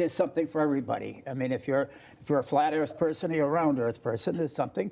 there's something for everybody. I mean, if you're if you're a flat Earth person or you're a round Earth person, there's something.